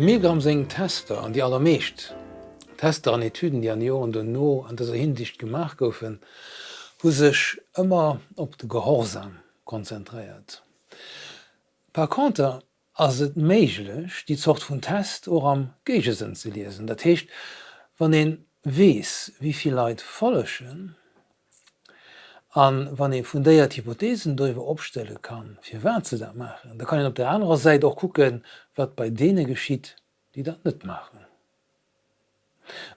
De Milgram seng Tester an die allermeescht. Tester an Etyden, die an Joren den No an derser Hindicht gemacht goufen, wo sech ëmmer op de Gehorsam konzentriiert. Par Konter ass et méiglech die Zocht vun Test or am Gegesinn ze lesen. Dat heecht, wann en wees, wieviel Leiit follechen, an wann e vun déiert Hypothesen doiwwer opstelle kann, fir wer ze dat machen. Da kann en op der anderen Seite auch gucken, wat bei dee geschiet, die dat net machen.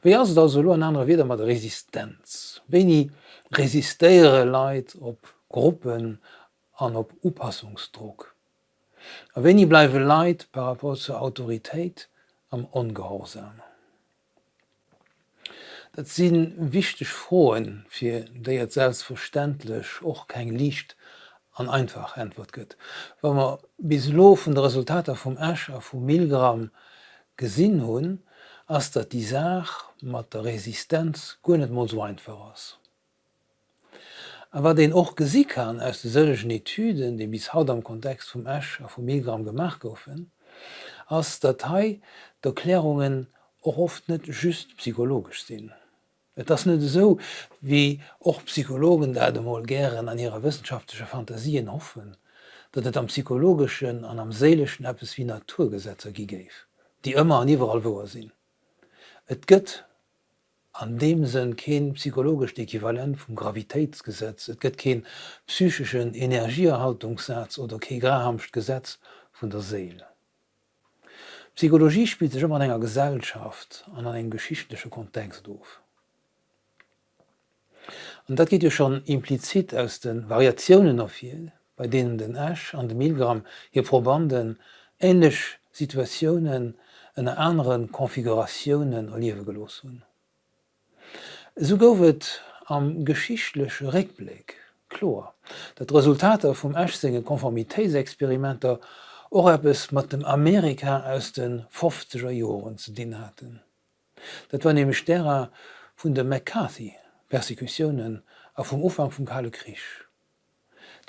Wéi as da solo an andere wieder mat Resistenz. Wei resistéiere Leiit op Gruppen an op Upassungsdruck. A wenn i bleiwe Leiit par rapport zur Autoritéit am Ongehorsamer. Dat sinn wichtech froen fir déi et selbstverständlech och kein Licht an einfach entwort gëtt. Wa man bis lo vun de Resultater vum Ächer vum Millgramm gesinn hunn, ass dat die Saach mat der Resistenz gonnet mod so einfach ass. Aber den och gesi kann aus sëllechen Etyden, de bis haut am Kontext vum Äsch a vum Millgramm gemacht goufen, ass Datei d'Erklärungen och oft net just psychologisch sinn. Et das net so wie och Psychologen der dem Molgären an ihrer wissenschaftliche Fantasien hoffen, dat et am psychologischen an am seelischen Appppes wie Naturgesetzer gigéif, die immer an iwwerall woer sinn. Et gëtt an dem sinn kein psychologisch Äquivalent vum Gravitätsgesetz, et gëtt kein psychischen Energieerhaltungssatz oder ke Grahamcht Gesetz vun der Seele. Psychologie spielt sich immer an enger Gesellschaft an an en geschichtliche Kontext doof. Und dat geht ja schon implizit aus den Variationen auf hier, bei denen den Ash an dem Milgramm hier Probanden ähnlich Situationen en anderen Konfigurationen Olive gelos hun. So gouft am geschichtlesche Reblick chlor, dat Resultate vum Ashsinge Konformitéisexperimenter es mat dem Amerika aus den 50er Joren ze den hatten. Dat war nämlich derer vun der McCarthy Persekutionen a vum Ufang vum Kale Krisch.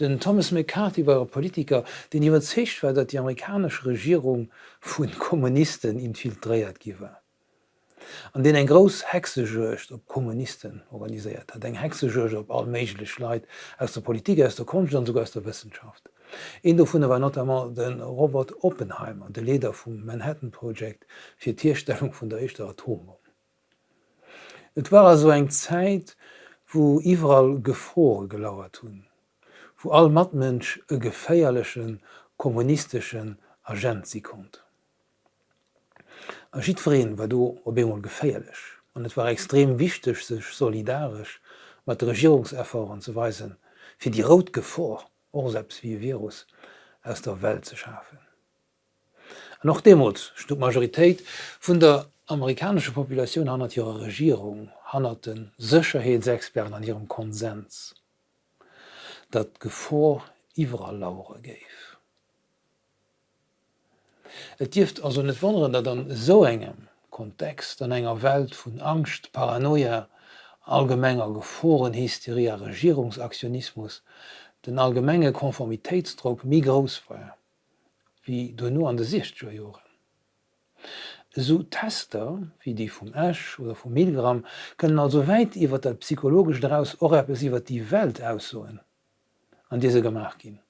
Den Thomas McCarthy war Politiker, den iwwer zecht war, dat die amerikanische Regierung vun Kommunisten infiltréiert giwer. An den eng gros Hexegecht op Kommunisten organisiert hat eng Hexegech op all méiglech Leiit aus der Politik aus der Kon sogar aus der Wissenschaft. Der vune war not den Robert Oppenheimer, de Leder vum Manhattan Project fir Tierstellung vun der echte Atombom. Et war also eng Zeit, wo iwwerall Gefore gelauert hunn, wo all matmensch e geféierlechen kommunistischen Agent sie kommt. Aschiedreen war du op immer geféierlech und es war extrem wichtig sech solidarisch mat Regierungserfahren zu weisen, fir die Rot or selbst wie Virus aus der Welt zu schaffen. Noch Demut stu Majoritéit vun der amerikanische Population hant ihrer Regierung hannerten Sicherheitsexperten an ihrem Konsens, dat Gevor iwwer Laure geif. Et Dift also net wonderen, dat an so engem Kontext an enger Welt vun Angst, Paranoia, allgemenger Geforen, Hysteria, Regierungsaktionismus, den allgemmenge Konformitätsdruck mi groß war, wie du nur an de Sichtjoren so Tester wie die vum Ash oder vum Millgramm können also weit iwwer der psychologisch daraus oriwwer die Welt aussoen an diese gemacht gin.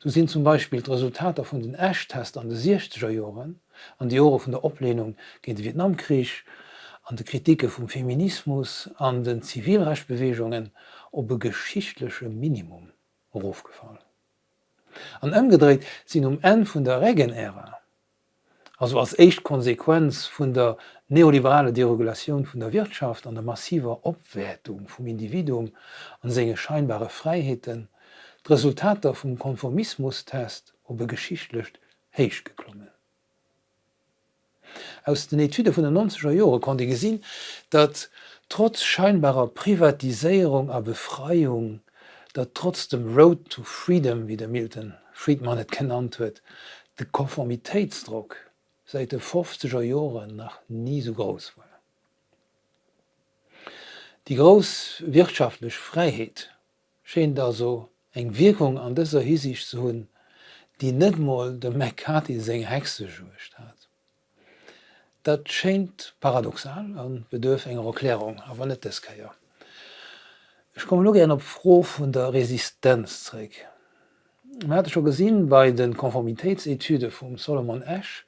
So sind zum Beispiel Resultate von den Ashtest an de 60er Joren, an die Jore von der Oblehnung gegen den Vietnamkrieg, an de Kritike vom Feminismus, an den Zivilrechtbewegungen op e geschichtliche Minimum aufgefallen. An ëmgedreht sind um en vun der Regenära also als echt Konsequenz vun der neoliberale Deregulation vun der Wirtschaft an der massiver Obwertung vum Individum an senge scheinbare Freiheiten, d Resultater vum Konformismustest op geschichtlecht heich geklommen. Aus den Etude vun der 90er Jore konnte gesinn, dat trotz scheinbarer Privatisierung a Befreiung, dat trotz dem Road to Freedom wie der Milton Friedman het genannt huet, de Konformitätsdruck seit de 50er Joren nach nie so groß war. Die groß wirtschaftlich Freiheit schien da so eng Wirkung an dieser hiesig zu hunn, die net mal de McCarthy seng hexe gewicht hat. Dat scheint paradoxal an bedürf enger Erklärung, aber net das keier. Ich komme lo gerne op froh vun der Resistenzrä. Man hatte schon gesehen bei den Konformitätsetude vom Solomon Ash,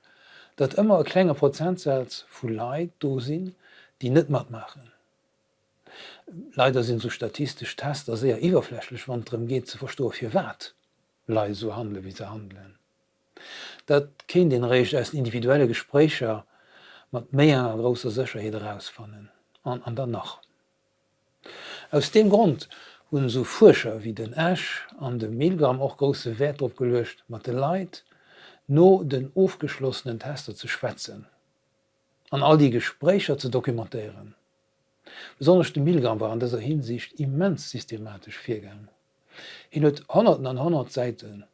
dat immer e klenger Prozentsatz vu Leid do sinn, die net mat machen. Leider sind so statistisch Tester sehr iwwerflächlich wann drin geht ze verstof hier wat Lei so handle wie ze handeln. Dat kind den Recht als individuelle Gesprächer mat méier großer Sicherheit herausfannen an an dann noch. Aus dem Grund hun so Fuscher wie den Ash an dem Milgram auch große Wert opgelöscht, Mathe Leid no den aufgeschlossenen Tester zu schwätzen, an all die Gesprächer zu dokumentieren. Besonders de Milgram war an dieser Hinsicht immens systematisch firgang. In huet 100 an 100 Seiten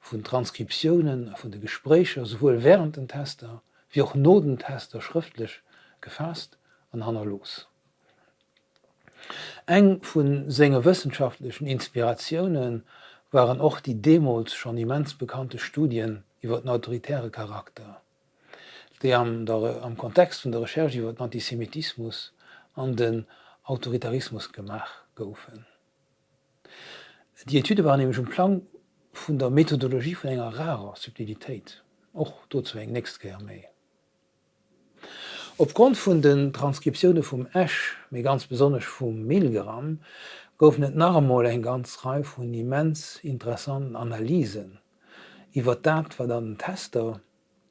vun Transkriptionen vun de Gesprächer sowohl während den Tester wie auch Nodentester schriftlich gefasst an Hanna los. Eng vun senger wissenschaftlichen Inspirationen waren auch die Demos schon immens bekannte Studien iwwer den autoritäre Charakter, die am, der, am Kontext von der Recherche iwwer Antisemitismus an den Autoritarismus gemach goufen. Die Etude waren nämlich schon Plan vun der Methodologie von enger rarer Subtilität, och dort eng näst méi. Aufgrund von den Transkriptionen vom Ash, mir ganz besonders vom Milgramm, gouf net nachmal en ganz Reihe von immens interessanten Analysen, iwwer dat wat an Tester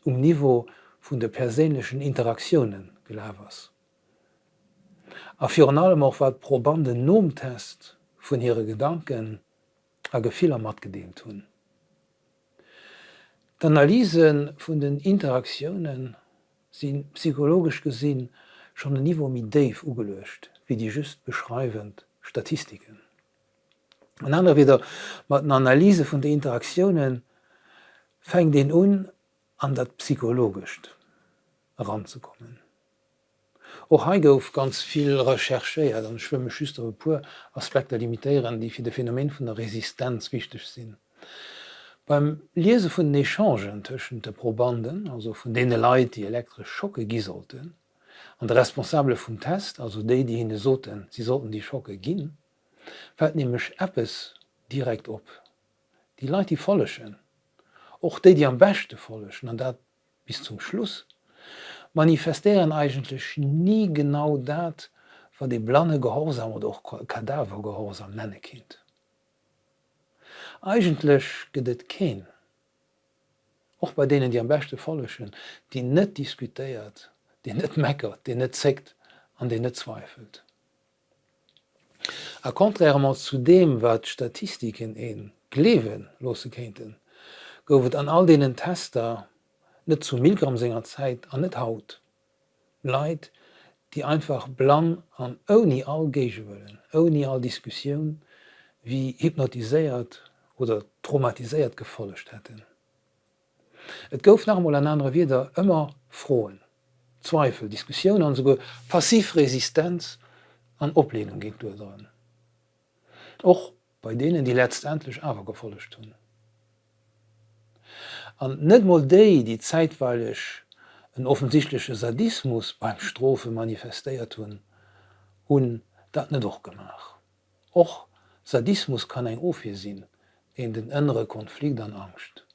um Niveau vun der perselischen Interaktionen gelewers. A Fi allem auch wat probande Nomtest vun ihre Gedanken a Gefehler mat gedehnt hun. D'Analysen vun den Interaktionen sind psychologisch gesinn schon ein Niveau mit Dave ugelöscht, wie die just beschreibend Statistiken. Ein anderer wieder mat einer Analyse von den Interaktionen fängt den un an dat psychologisch heranzukommen. Och ha gouf ganz viel Recherche ja, dann schwimme schüstere pur Aspekte limitieren, die für de Phänomen von der Resistenz wichtig sind. Beim Lese vun Echangen tschen de Probanden, also vun dee Leiit die elektrisch Schocke gisolten, an der responsable vum Test, also déi die hin soten, sie sollten die Schocke ginn, fät nämlich Appes direkt op. Die Leiit die follechen, och déi die am beste follechen an dat bis zum Schluss manifestieren eigentlich nie genau dat war de blanne Gehorsam oder auch Kadavergehorsam nenne kind. Eigentlich gedet kein. Auch bei denen die am beste folleschen, die net diskutiert, die net meckert, die net sekt, an den net zweifelt. A kontrament zu dem wat Statistiken en klewen glewen losekennten, goufet an all denen Tester net zu Milgrammsinger Zeit an net haut. Leid, die einfach blank an oni all gege wollen, oni all Diskussion, wie hypnotisiert oder traumatiséiert gefollecht hätten. Et gouf nach an andere wieder immer frohen, Zweifel, Diskussionen an so Passivresistenz an Oplehnung gin durchsinn. Och bei denen die letztendlich awer gefollecht hun. An net mal déi, die zeitweilig een offensichtliche Sadismus beim Strophe manifestéiert hun, hun dat net doch gemach. Och Sadismus kann eng Ofir sinn, en den ënnere Konflikt an Angst.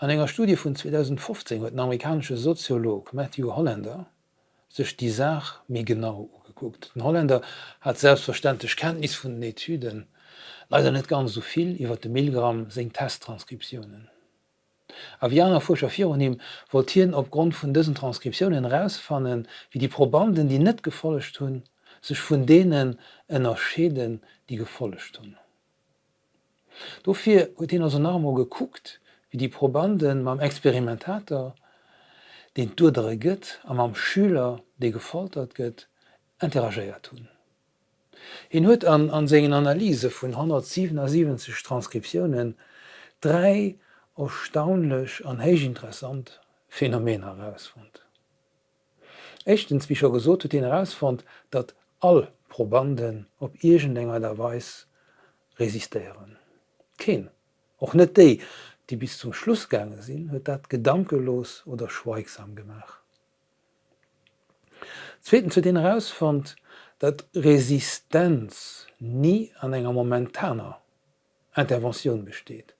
An enger Studie vun 2015 huet den amerikanische Soziolog Matthew Hollander sech die Saach mé genau ugeguckt. Den Holländer hat selbstverständlich Kenntnis vun den Etyden, leider net ganz soviel iwwer de Millgramm seng Testtranskriptionen. Avianer Fuscher Fionim wolltieren opgrund vun dëssen Transkriptionen rausfannen, wie die Probanden, die net gefollecht hunn, sech vun denen ënner Schäden, die gefollecht hunn. Dofir huet den Namo gekuckt, wie die Probanden mam Experimentator, den dudere gëtt am am Schüler, de gefoltert gëtt, interagiert hunn. En huet an an segen Analyse vun 177 Transkriptionen drei erstaunlech an héich interessant Phänomen herausfund. Echtens wie gesot den herausfand, dat all Probanden op Igen ennger derweis resistieren. Ken och net déi die bis zum schlussgange sinn huet dat gedankelos oder schweigsam gemach Zweiten zu den herausfand, dat Resistenz nie an enger momentaner Intervention besteht,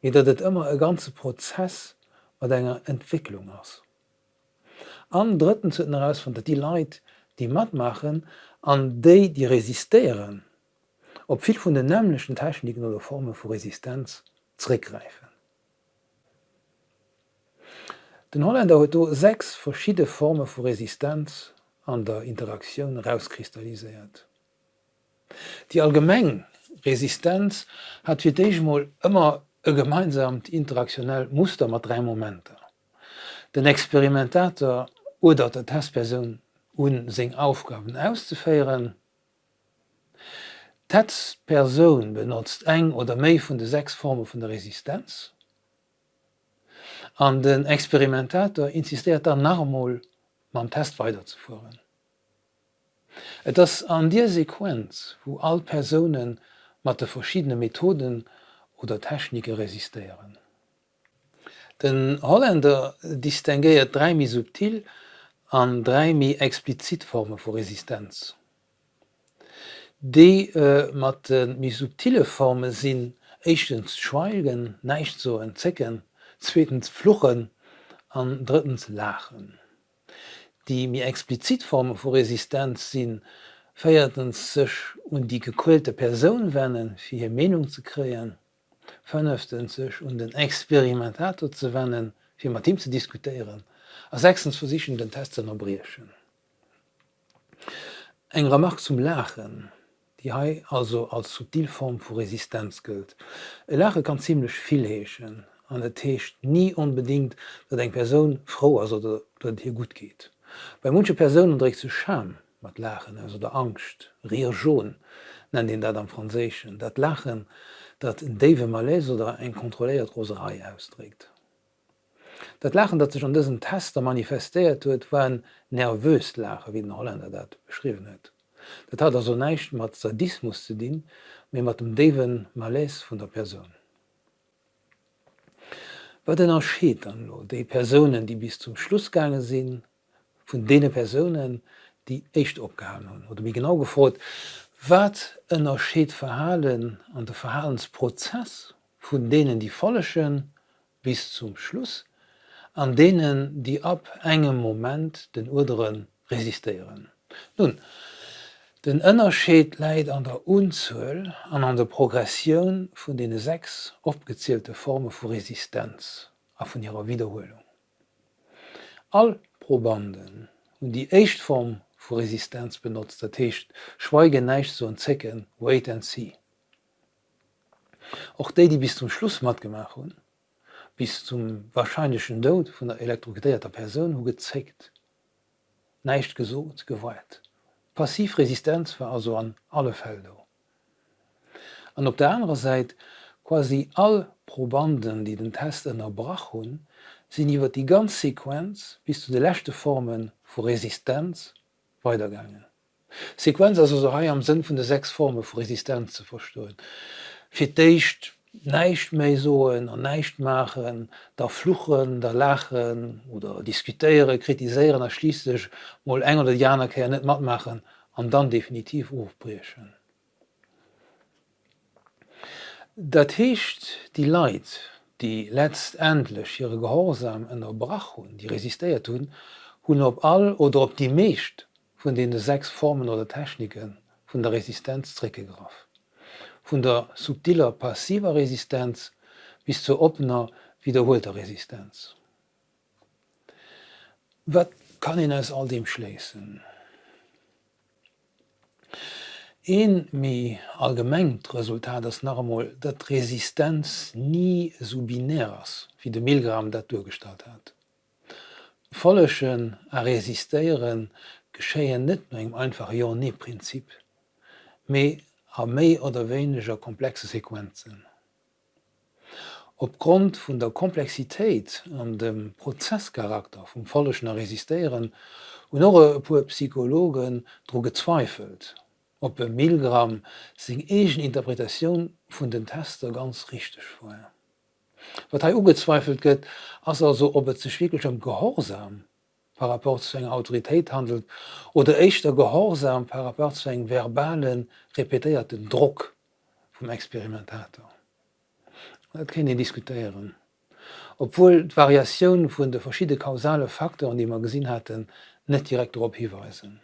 wie dat et immer e ganze Prozess wat enger Entwicklung ass. An dritten zu heraus von dat die Leid die mat machen, an déi die resistieren, op viel vun den nämlichen Techniken oder Formen vu Resistenz zurückgreifen. Den Holländer huet sechs verschiedene Formen vu Resistenz an der Interaktion rauskristallisiert. Die allgemeng Resistenz hat fir déichmolll immer e gemeinsamt interaktionell Muster mat drei Momente. Den Experimentator oder der Testperson un seg Aufgaben auszufeieren. Testperson benutzt eng oder méi vun de sechs Formen vun der Resistenz. An den Experimentator insistiert er Narmol man Test weiterzufuhren. Et das an Dir Sequenz, wo all Personen mat de verschiedene Methoden oder Technike resistieren. Den Holländer distinguiert drei mi subtil an drei mi explizitforme vor Resistenz. De äh, mat den mi subtile Forme sinn schweigen, neicht so entzecken, zweitens fluchen, an drittens lachen die mir explizitformen vor Resistenz sinn, feierten sech und die gequälte Person wennen fir hier Menung zu kreen, fünftens sech und den Experimentator ze wennen, fir mat Team ze diskutieren, a sechstens versichen den Testen erbrieschen. Eg Mark zum Lachen, die Hai also als Subtilform vu Resistenz gilt. E Lache kann ziemlich viel heechen, an der Techt nie unbedingt, dat eng Person froh as dat hier gut geht. Bei munsche Personen dre zu Scham mat Lachen also der Angst, Rier schon, nennt den dat am Franzéschen, dat Lachen dat Dave Malaise oder eng kontroléiert Roserei ausdrigt. Dat Lachen, dat sech an dëssen Tester manifestéiert huet, war en nervwös Lache wie den Holländer dat beschriven huet. Dat hat also neicht mat Sadismus ze dien, mé mat dem Dewen Malaise vun der Person. Wat den erscheet an lo déi Personen, die bis zum Schlussgange sinn, vun dee Personen, die echt opgehangen hun oder wie genau gefrot, wat ënnerscheet verhalen an der Verhalensprozess vun denen die follechen bis zum Schluss, an denen die ab engem Moment den Urderen resistieren. Nun, Den ënnerscheet leiit an der Unzuuel an an der Progression vun de sechs opgezielte Formen vu Resistenz a vun ihrer Wiederholung. All Probanden und die Echtform vu Resistenz benutzt der Techt, schweige neicht so en Zecken, wait and see. Auch déi, die bis zum Schluss mat gemacht hun, bis zum wahrscheinlichen Dod vun der elektrogedeierter Person hu gezeckt, neicht gesot geweiht. Passivresistenz war also an alle Felder. An op der anderen Seite quasi all Probanden, die den Test erbrach hun, sinn iwwer die ganz Sequenz bis zu de lächte Formen vu Resistenz weitergange. Sequenz also so am Sinn vun de sechs Forme vu Resistenz zu verstoen. Fiicht neicht méi soen an neicht machen, der fluchen, der lachen oder diskutiere, kritiseieren erschließlich moll enger oder Janerkeer net mat machen an dann definitiv ofbrechen. Dat heescht die Leid, die letztendlich ihre Gehorsam en der Brach hun, die resistiert hun, hun op all oder op die meescht von den sechs Formen oder Techniken von der Resistenzstrecke graf. Von der subtiler passiver Resistenz bis zur opener wiederholter Resistenz. Was kann ihn aus all dem schließen? Een méi allgemengt Resultat as normal, dat Resistenz nie so binärs wie de Millgramm dat durchgestalt hat. Follechen a resistéieren geschéien net engem einfach Jo nie-Prinzip, méi a méi oder weniger komplexe Sequenzen. Opgrund vun der Komplexitéit an dem Prozesscharakter vum follechen a resistieren und noch pu Psychologen dro gezweifelt op e Millgramm seg egen Interpretationun vun den Tester ganz richtig vorher. Wat ha ugezweifelt gëtt, ass also ob et ze schwiekelchem Gehorsam par rapport zu eng Autoritéit handelt oder echtter Gehorsam par rapport zu eng verbalen repetéierten Druck vum Experimentator. Dat ken ihr diskutieren. Obwohl d Variationen vun de verschiedene kausale Faktoren, die man gesinn hatten, net direkt op hiweisen.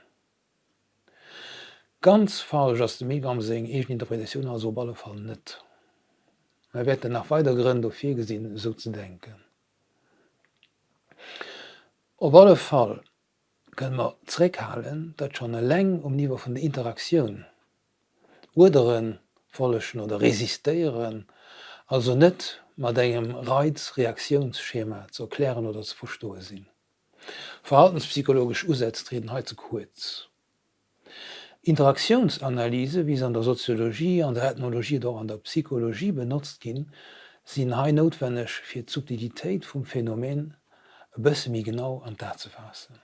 Ganz falsch ass de Megam seng egen Interpretationun as so balle fall net. Er werd nach weiter Gründe fir gesinn so zu denken. Op alle Fall können wir zurückhalten, dass schon eine Länge um Niveau von der Interaktion Urderen follechen oder resistieren, also nicht mit einem Reizreaktionsschema zu erklären oder zu verstehen sind. Verhaltenspsychologisch heute zu kurz. Interaktionsanalyse, wie sie an der Soziologie, an der Ethnologie oder an der Psychologie benutzt gin, sind hai notwendig fir die Subtilität vom Phänomen bësse mi genau an dat zu fassen.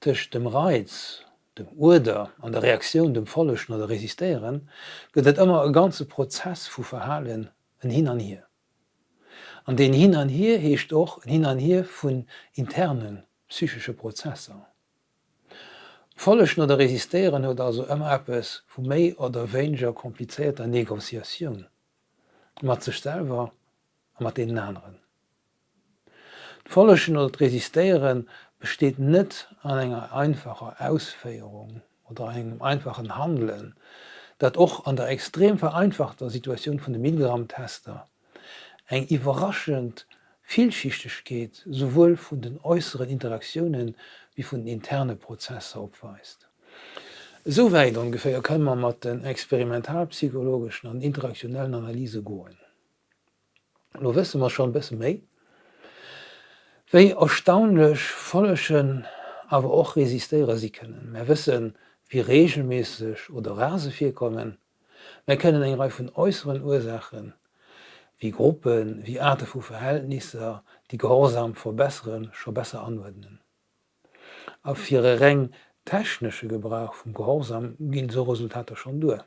Tech dem Reiz, dem Urder an der Reaktion dem Follechen oder resistieren, gëtt et ëmmer e ganze Prozess vu Verhalen en hin an hier. An den hin an hier heescht och hin an hier vun internen psychische Prozesse. Folleschen oder resistieren huet also ëmmer Appes vu méi oder wéiger komplizierter Negoziatiun, mat zestellwer a mat den anderen. Follechen oder resistieren besteht net an enger einfacher Ausféierung oder engem einfachen Handeln, dat och an der extrem vereinfachter Situation vun de Milligrammtester eng iwraschend vielschichtig geht, sowohl vun den äußeren Interaktionen wie vun interne Prozesse opweist. Soweit ungefähr kann man mat den experimentalpsychologischen an interaktionellen Analyse goen. Lo wisse man schon bis méi, Wéi erstaunlech follechen awer och resistiere sie können. Wir wissen, wie regelmäßig oder rasefir kommen. Wir kennen eng Reif von äußeren Ursachen, wie Gruppen, wie Arten vu Verhältnisse, die gehorsam verbessern, schon besser anwenden. Auf ihre reng technische Gebrauch vom Gehorsam gehen so Resultate schon durch.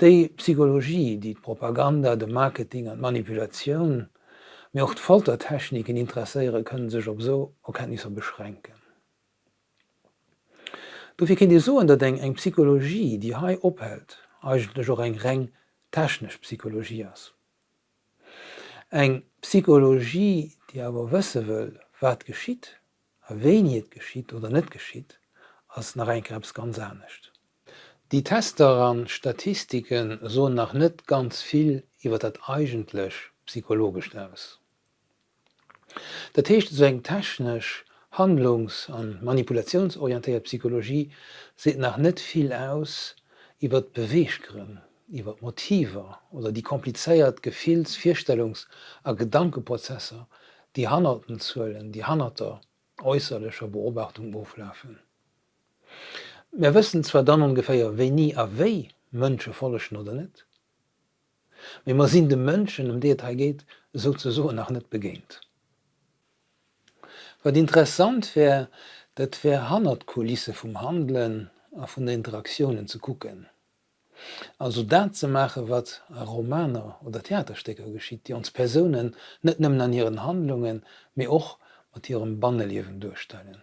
Die Psychologie, die Propaganda, de Marketing und Manipulation, mir auch Foltertechniken interesseiere können sich op so Erkenntnisse beschränken. Dufir kind die so in der Denk eng Psychologie, die hai ophält, eigenlech och eng Reng technisch Psychologie ass. Eg Psychologie, die aber wësse will, wat geschieht, a weniet geschiet oder net geschieht, als nach Reinkrebs ganz ernstcht. Die Tester an Statistiken so nach net ganz viel iwwer dat eigenlech psychologisch nervs. Dat hecht so eng technisch handlungs- an manipulationsorientiert Psychologie se nach net viel aus iwwer Beweeggrünn iwwer Motiver oder die kompliceéiert Gefils, Vierstellungs- a Gedankeprozesse, die Hannerten zuelen, die Hanter äußerlicher Beobachtung auflaufen. Wir wissen zwar dann ungefähr wie nie aéi Mënsche follechen oder net. Wie man sinn de Mënschen um Detail geht, so zu so nach net begéint. Wat interessant wär, dat wär Hannerkulisse vom Handeln a von den Interaktionen zu gucken. Also dat ze mache, wat a Romaner oder Theaterstecker geschieht, die uns Personen net nëmmen an ihren Handlungen mé och mat ihrem Banneliewen durchstellen.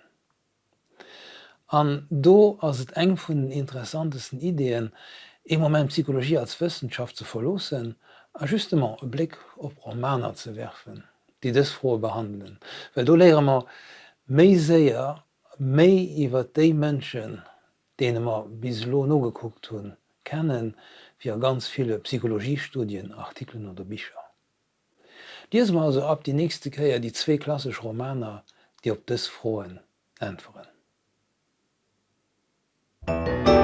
An do ass et eng vun den interessantesten Ideen im moment Psychologie als Wissenschaft zu verlosen, a justement e Blick op Romaner zu werfen, die des frohe behandeln. Well du lehre man méi séier méi iwwer déi Mënschen, denen man bis lo no geguckt hun, kennen fir ganz viele Psychologiestudien, Artikeln oder Bicher. Dies mal also ab die nächste Käier die zwe klassisch Romaner, die op des frohen entferen. Musik